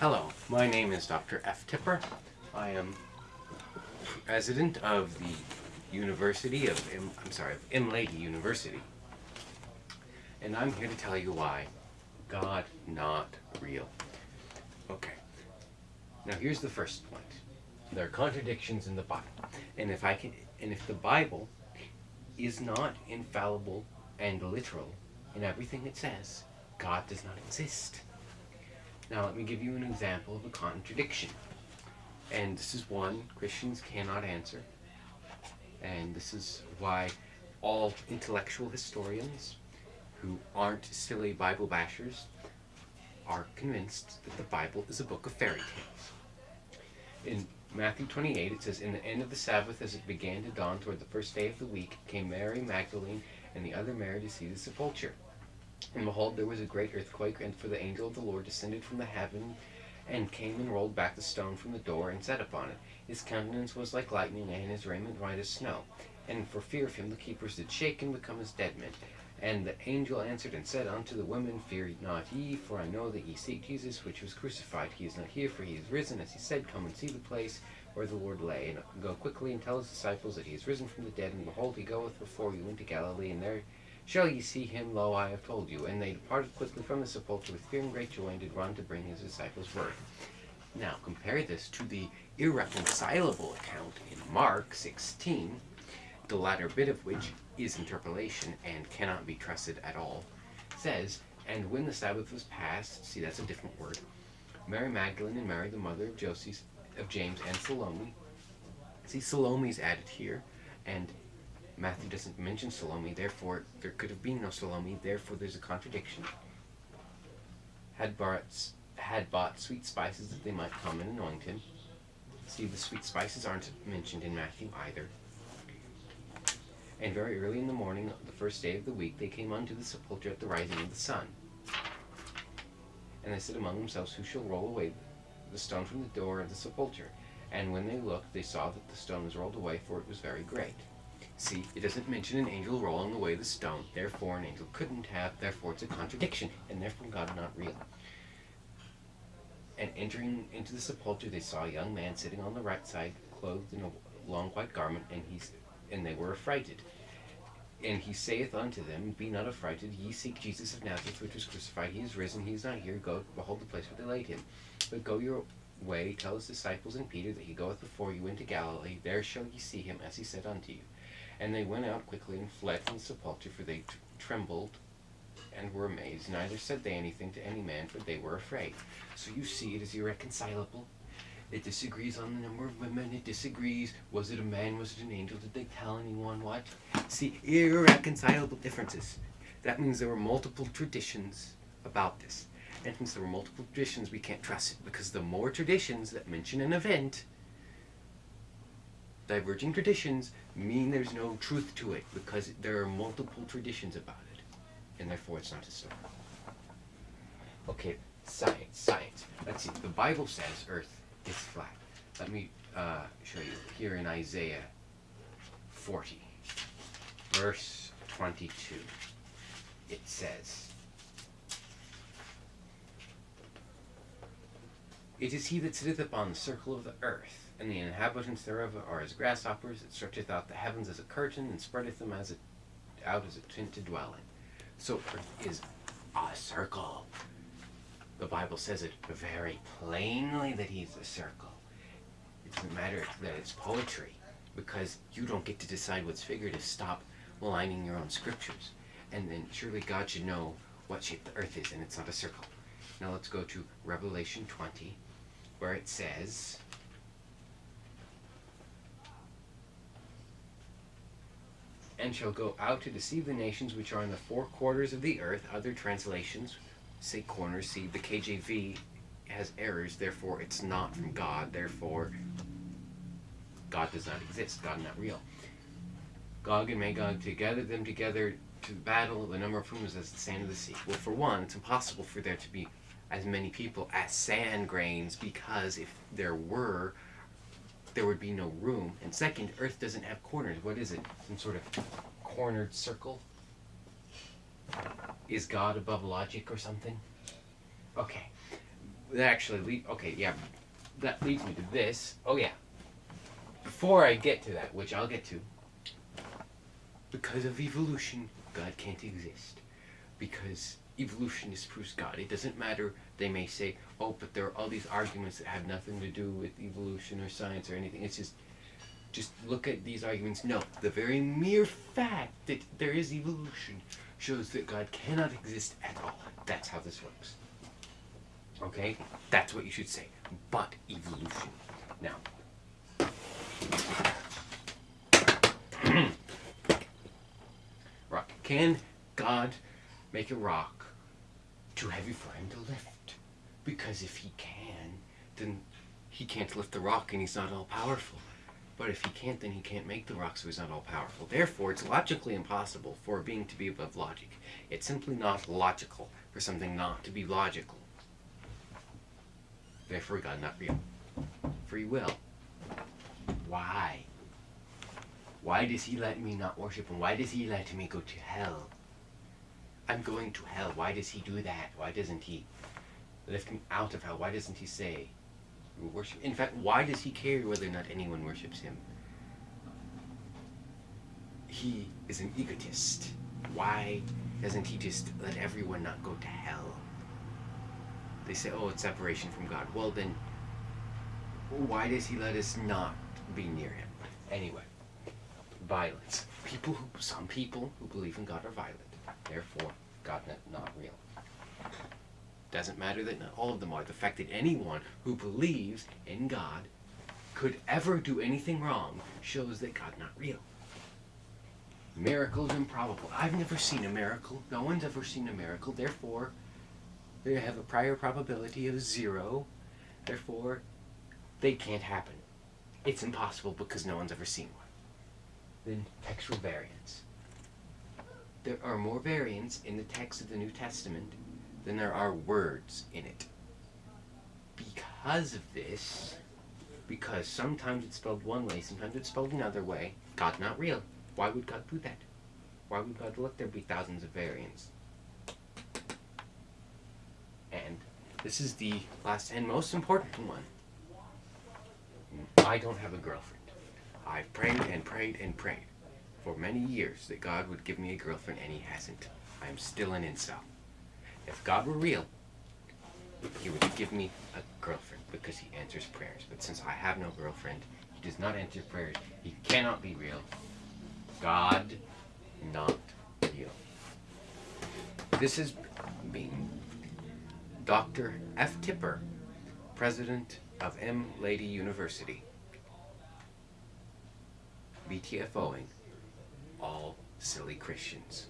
Hello, my name is Dr. F. Tipper. I am resident of the University of, M I'm sorry, of M'lady University. And I'm here to tell you why God not real. Okay. Now here's the first point. There are contradictions in the Bible. And if I can and if the Bible is not infallible and literal in everything it says, God does not exist. Now let me give you an example of a contradiction. And this is one Christians cannot answer. And this is why all intellectual historians who aren't silly Bible bashers are convinced that the Bible is a book of fairy tales. In Matthew 28, it says, In the end of the Sabbath, as it began to dawn toward the first day of the week, came Mary Magdalene and the other Mary to see the sepulchre. And behold, there was a great earthquake, and for the angel of the Lord descended from the heaven, and came and rolled back the stone from the door, and sat upon it. His countenance was like lightning, and his raiment white as snow. And for fear of him the keepers did shake and become as dead men. And the angel answered and said unto the women, Fear not ye, for I know that ye seek Jesus, which was crucified. He is not here, for he is risen, as he said. Come and see the place where the Lord lay, and go quickly and tell his disciples that he is risen from the dead. And behold, he goeth before you into Galilee, and there shall ye see him. Lo, I have told you. And they departed quickly from the sepulchre with fear and great joy, and did run to bring his disciples word. Now, compare this to the irreconcilable account in Mark 16, the latter bit of which is interpolation and cannot be trusted at all, says, And when the Sabbath was passed, see that's a different word, Mary Magdalene and Mary, the mother of Joseph, of James and Salome. See, Salome's added here, and Matthew doesn't mention Salome, therefore there could have been no Salome, therefore there's a contradiction. Had bought, had bought sweet spices that they might come and anoint him. See, the sweet spices aren't mentioned in Matthew either. And very early in the morning, the first day of the week, they came unto the sepulchre at the rising of the sun. And they said among themselves, Who shall roll away the stone from the door of the sepulchre? And when they looked, they saw that the stone was rolled away, for it was very great. See, it doesn't mention an angel rolling away the stone, therefore an angel couldn't have, therefore it's a contradiction, and therefore God not real. And entering into the sepulchre, they saw a young man sitting on the right side, clothed in a long white garment, and he and they were affrighted. And he saith unto them, Be not affrighted, ye seek Jesus of Nazareth, which was crucified. He is risen, he is not here. Go, behold the place where they laid him. But go your way, tell his disciples and Peter that he goeth before you into Galilee. There shall ye see him, as he said unto you. And they went out quickly and fled from the sepulchre, for they trembled and were amazed. Neither said they anything to any man, for they were afraid. So you see, it is irreconcilable. It disagrees on the number of women. It disagrees. Was it a man? Was it an angel? Did they tell anyone what? See, irreconcilable differences. That means there were multiple traditions about this. And since there were multiple traditions, we can't trust it because the more traditions that mention an event, diverging traditions mean there's no truth to it because there are multiple traditions about it. And therefore it's not historical. Okay, science, science. Let's see. The Bible says Earth is flat. Let me uh, show you here in Isaiah 40, verse 22. It says, It is he that sitteth upon the circle of the earth, and the inhabitants thereof are as grasshoppers, It stretcheth out the heavens as a curtain, and spreadeth them as a, out as a tent to dwell in. So earth is a circle. The Bible says it very plainly that he's a circle. It doesn't matter that it's poetry, because you don't get to decide what's figurative. Stop maligning your own scriptures. And then surely God should know what shape the earth is, and it's not a circle. Now let's go to Revelation 20, where it says, And shall go out to deceive the nations which are in the four quarters of the earth. Other translations say corners. See, the KJV has errors, therefore it's not from God. Therefore, God does not exist. God not real. Gog and Magog to gather them together to the battle, the number of whom is as the sand of the sea. Well, for one, it's impossible for there to be as many people as sand grains because if there were, there would be no room. And second, Earth doesn't have corners. What is it? Some sort of cornered circle? Is God above logic or something? Okay. that actually. Okay, yeah, that leads me to this. Oh yeah. Before I get to that, which I'll get to, because of evolution, God can't exist. Because evolution is disproves God. It doesn't matter. They may say, "Oh, but there are all these arguments that have nothing to do with evolution or science or anything." It's just just look at these arguments. No, the very mere fact that there is evolution shows that God cannot exist at all. That's how this works. Okay? That's what you should say. But evolution. Now, rock. Can God make a rock too heavy for him to lift? Because if he can, then he can't lift the rock and he's not all powerful. But if he can't, then he can't make the rock, so he's not all powerful. Therefore, it's logically impossible for a being to be above logic. It's simply not logical for something not to be logical. Therefore, God not real. Free will. Why? Why does he let me not worship him? Why does he let me go to hell? I'm going to hell. Why does he do that? Why doesn't he lift me out of hell? Why doesn't he say, worship? In fact, why does he care whether or not anyone worships him? He is an egotist. Why doesn't he just let everyone not go to hell? They say, oh, it's separation from God. Well, then, why does he let us not be near him? Anyway, violence. People who, some people who believe in God are violent. Therefore, God not, real. Doesn't matter that not all of them are. The fact that anyone who believes in God could ever do anything wrong shows that God not real. Miracles improbable. I've never seen a miracle. No one's ever seen a miracle. Therefore, they have a prior probability of zero. Therefore, they can't happen. It's impossible because no one's ever seen one. Then textual variants. There are more variants in the text of the New Testament than there are words in it. Because of this, because sometimes it's spelled one way, sometimes it's spelled another way, God not real. Why would God do that? Why would God let there be thousands of variants? And this is the last and most important one. I don't have a girlfriend. I've prayed and prayed and prayed for many years that God would give me a girlfriend, and He hasn't. I'm still an incel. If God were real, He would give me a girlfriend because He answers prayers. But since I have no girlfriend, He does not answer prayers. He cannot be real. God, not real. This is being Dr. F. Tipper, President of M. Lady University. BTFOing all silly Christians.